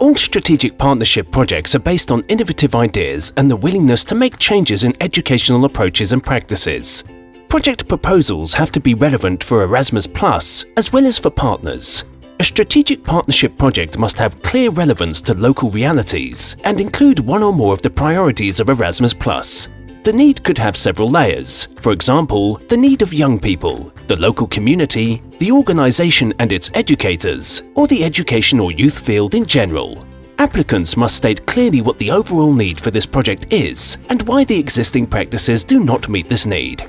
All strategic partnership projects are based on innovative ideas and the willingness to make changes in educational approaches and practices. Project proposals have to be relevant for Erasmus Plus as well as for partners. A strategic partnership project must have clear relevance to local realities and include one or more of the priorities of Erasmus Plus. The need could have several layers, for example, the need of young people, the local community, the organisation and its educators, or the education or youth field in general. Applicants must state clearly what the overall need for this project is and why the existing practices do not meet this need.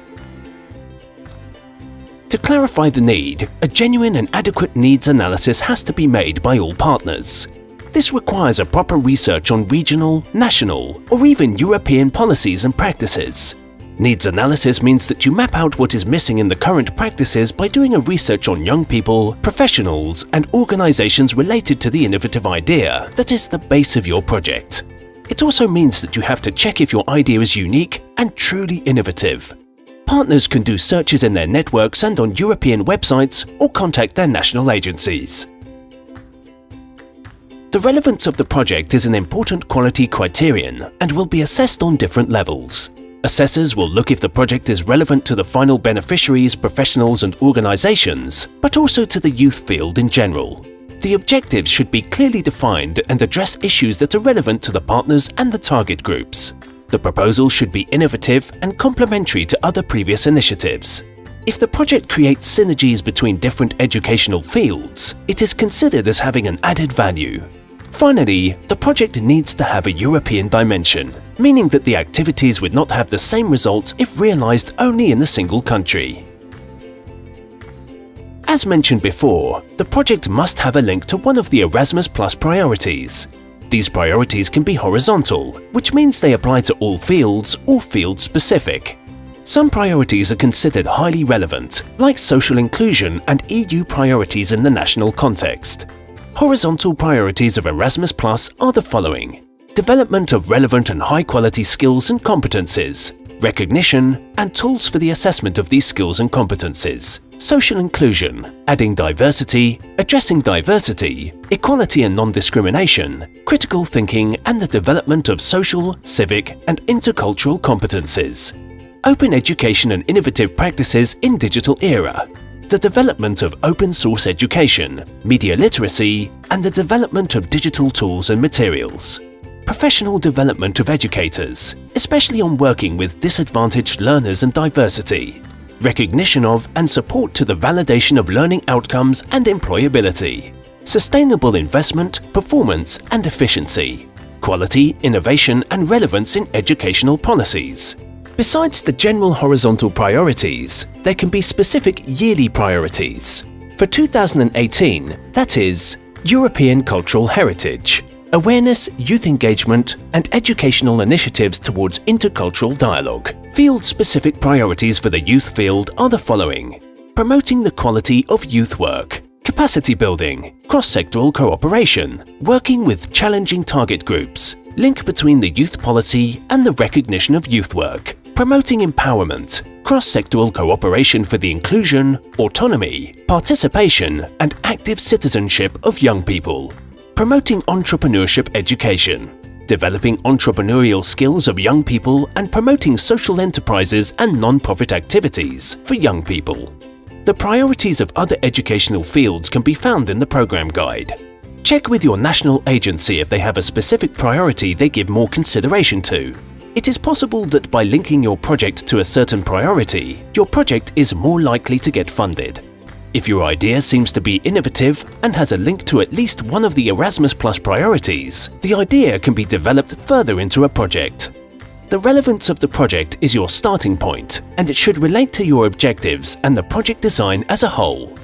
To clarify the need, a genuine and adequate needs analysis has to be made by all partners. This requires a proper research on regional, national, or even European policies and practices. Needs analysis means that you map out what is missing in the current practices by doing a research on young people, professionals, and organizations related to the innovative idea that is the base of your project. It also means that you have to check if your idea is unique and truly innovative. Partners can do searches in their networks and on European websites or contact their national agencies. The relevance of the project is an important quality criterion and will be assessed on different levels. Assessors will look if the project is relevant to the final beneficiaries, professionals and organisations, but also to the youth field in general. The objectives should be clearly defined and address issues that are relevant to the partners and the target groups. The proposal should be innovative and complementary to other previous initiatives. If the project creates synergies between different educational fields, it is considered as having an added value. Finally, the project needs to have a European dimension, meaning that the activities would not have the same results if realised only in a single country. As mentioned before, the project must have a link to one of the Erasmus Plus priorities. These priorities can be horizontal, which means they apply to all fields or field-specific. Some priorities are considered highly relevant, like social inclusion and EU priorities in the national context. Horizontal priorities of Erasmus Plus are the following. Development of relevant and high-quality skills and competences, recognition and tools for the assessment of these skills and competences, social inclusion, adding diversity, addressing diversity, equality and non-discrimination, critical thinking and the development of social, civic and intercultural competences, open education and innovative practices in digital era, the development of open source education, media literacy, and the development of digital tools and materials. Professional development of educators, especially on working with disadvantaged learners and diversity. Recognition of and support to the validation of learning outcomes and employability. Sustainable investment, performance and efficiency. Quality, innovation and relevance in educational policies. Besides the general horizontal priorities, there can be specific yearly priorities. For 2018, that is, European Cultural Heritage, Awareness, Youth Engagement and Educational Initiatives towards Intercultural Dialogue. Field-specific priorities for the youth field are the following. Promoting the quality of youth work, capacity building, cross-sectoral cooperation, working with challenging target groups, link between the youth policy and the recognition of youth work, promoting empowerment, cross-sectoral cooperation for the inclusion, autonomy, participation and active citizenship of young people, promoting entrepreneurship education, developing entrepreneurial skills of young people and promoting social enterprises and non-profit activities for young people. The priorities of other educational fields can be found in the program guide. Check with your national agency if they have a specific priority they give more consideration to it is possible that by linking your project to a certain priority, your project is more likely to get funded. If your idea seems to be innovative and has a link to at least one of the Erasmus Plus priorities, the idea can be developed further into a project. The relevance of the project is your starting point, and it should relate to your objectives and the project design as a whole.